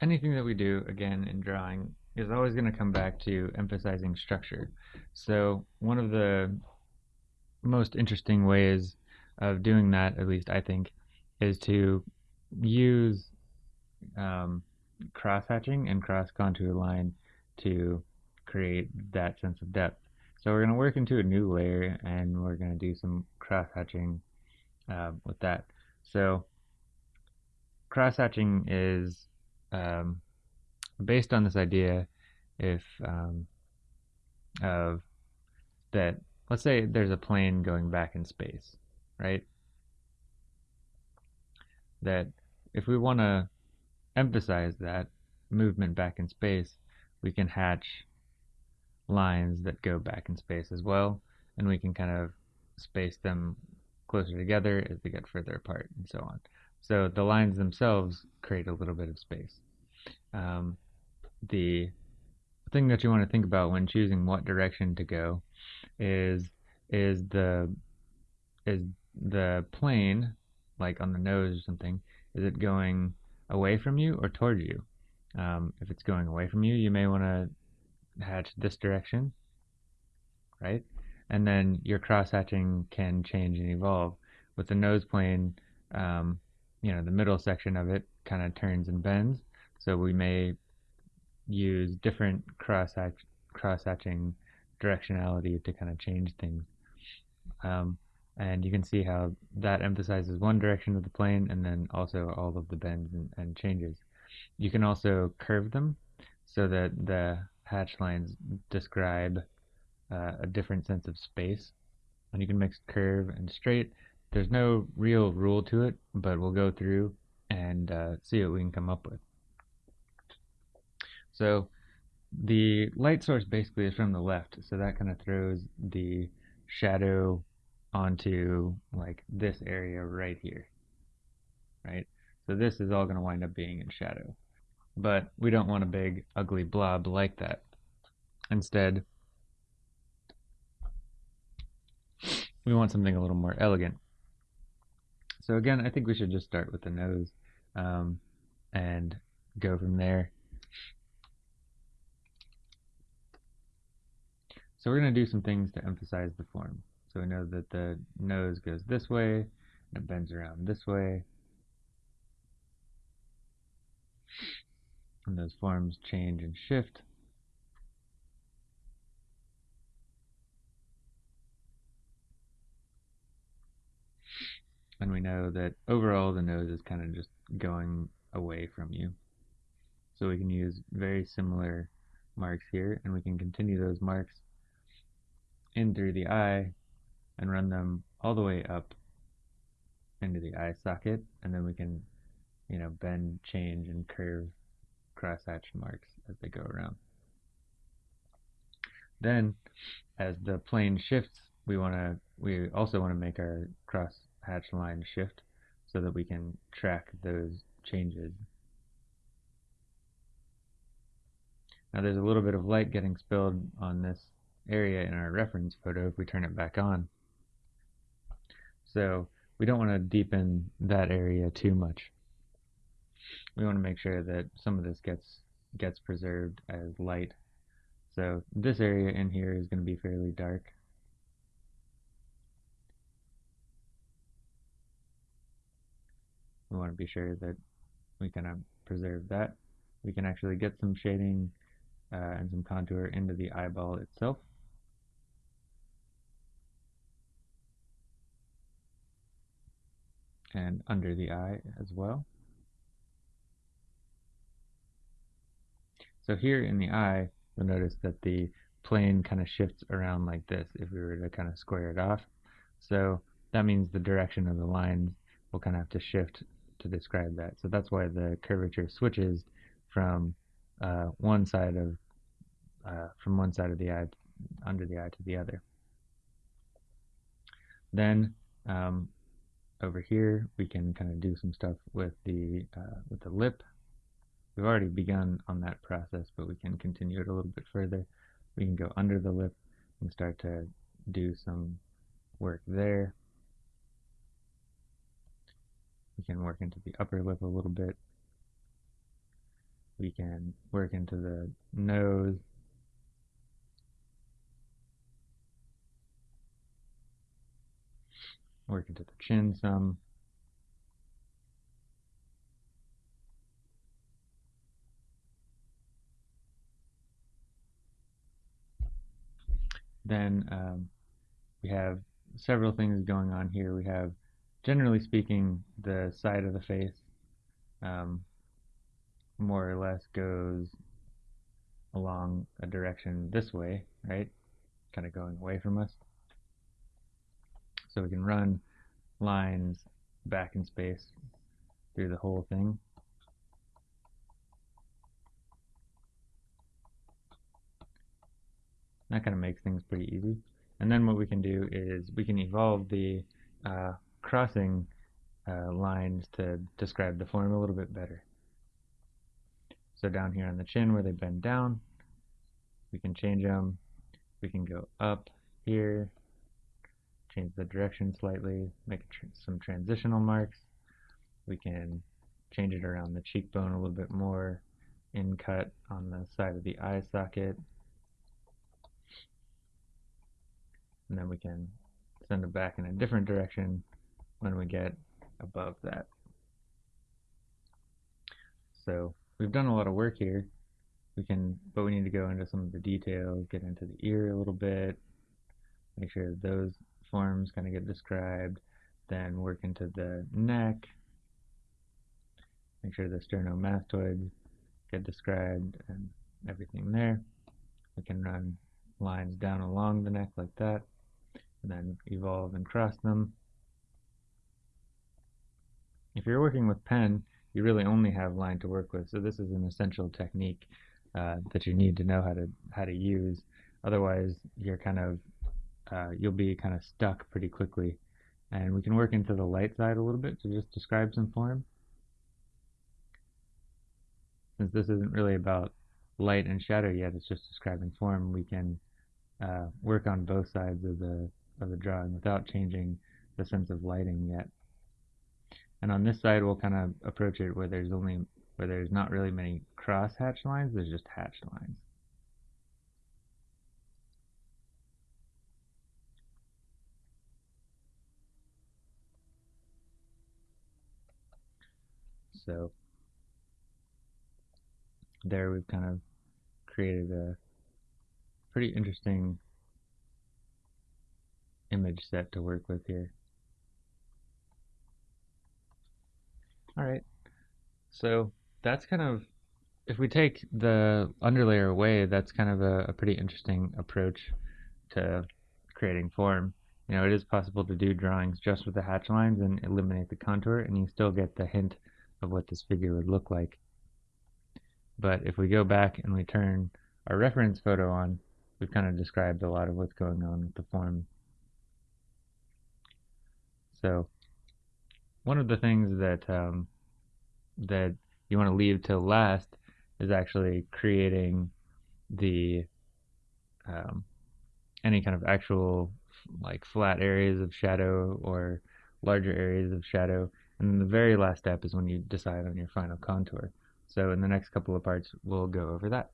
anything that we do, again, in drawing is always going to come back to emphasizing structure. So one of the most interesting ways of doing that, at least I think, is to use um, cross-hatching and cross-contour line to create that sense of depth. So we're going to work into a new layer and we're going to do some cross-hatching uh, with that. So cross-hatching is um, based on this idea if um, of that let's say there's a plane going back in space right? That if we want to emphasize that movement back in space we can hatch lines that go back in space as well and we can kind of space them closer together as they get further apart and so on. So the lines themselves create a little bit of space um, the thing that you want to think about when choosing what direction to go is is the is the plane like on the nose or something is it going away from you or toward you? Um, if it's going away from you you may want to hatch this direction right? And then your cross hatching can change and evolve. With the nose plane um, you know the middle section of it kind of turns and bends so we may use different cross cross hatching directionality to kind of change things. Um, and you can see how that emphasizes one direction of the plane and then also all of the bends and, and changes. You can also curve them so that the hatch lines describe uh, a different sense of space. And you can mix curve and straight. There's no real rule to it, but we'll go through and uh, see what we can come up with. So the light source basically is from the left, so that kind of throws the shadow onto like this area right here, right? So this is all going to wind up being in shadow. But we don't want a big ugly blob like that. Instead, we want something a little more elegant. So again, I think we should just start with the nose um, and go from there. So we're going to do some things to emphasize the form. So we know that the nose goes this way, and it bends around this way. And those forms change and shift. And we know that overall the nose is kind of just going away from you. So we can use very similar marks here, and we can continue those marks in through the eye and run them all the way up into the eye socket. And then we can you know bend change and curve cross hatch marks as they go around. Then as the plane shifts we want to we also want to make our cross hatch line shift so that we can track those changes. Now there's a little bit of light getting spilled on this area in our reference photo if we turn it back on. So we don't want to deepen that area too much. We want to make sure that some of this gets gets preserved as light. So this area in here is going to be fairly dark. We want to be sure that we kind of preserve that. We can actually get some shading uh, and some contour into the eyeball itself. And under the eye as well. So here in the eye, you'll notice that the plane kind of shifts around like this if we were to kind of square it off. So that means the direction of the lines will kind of have to shift to describe that. So that's why the curvature switches from uh, one side of uh, from one side of the eye under the eye to the other. Then um, over here we can kind of do some stuff with the uh, with the lip. We've already begun on that process but we can continue it a little bit further. We can go under the lip and start to do some work there. We can work into the upper lip a little bit. We can work into the nose. Work into the chin some. Then um, we have several things going on here. We have, generally speaking, the side of the face um, more or less goes along a direction this way, right? Kind of going away from us. So we can run lines back in space through the whole thing. That kind of makes things pretty easy. And then what we can do is we can evolve the uh, crossing uh, lines to describe the form a little bit better. So down here on the chin where they bend down, we can change them. We can go up here, change the direction slightly, make tr some transitional marks. We can change it around the cheekbone a little bit more, in cut on the side of the eye socket, and then we can send it back in a different direction when we get above that. So we've done a lot of work here. We can, but we need to go into some of the details, get into the ear a little bit, make sure that forms kind of get described, then work into the neck, make sure the sternomastoids get described and everything there. We can run lines down along the neck like that and then evolve and cross them. If you're working with pen, you really only have line to work with, so this is an essential technique uh, that you need to know how to how to use. Otherwise, you're kind of uh, you'll be kind of stuck pretty quickly. And we can work into the light side a little bit to just describe some form. Since this isn't really about light and shadow yet, it's just describing form, we can uh, work on both sides of the of the drawing without changing the sense of lighting yet. And on this side, we'll kind of approach it where there's only where there's not really many cross hatch lines, there's just hatched lines. So there we've kind of created a pretty interesting image set to work with here. Alright, so that's kind of, if we take the underlayer away, that's kind of a, a pretty interesting approach to creating form. You know, it is possible to do drawings just with the hatch lines and eliminate the contour, and you still get the hint of what this figure would look like. But if we go back and we turn our reference photo on, we've kind of described a lot of what's going on with the form so one of the things that um, that you want to leave till last is actually creating the um, any kind of actual like flat areas of shadow or larger areas of shadow and then the very last step is when you decide on your final contour. So in the next couple of parts we'll go over that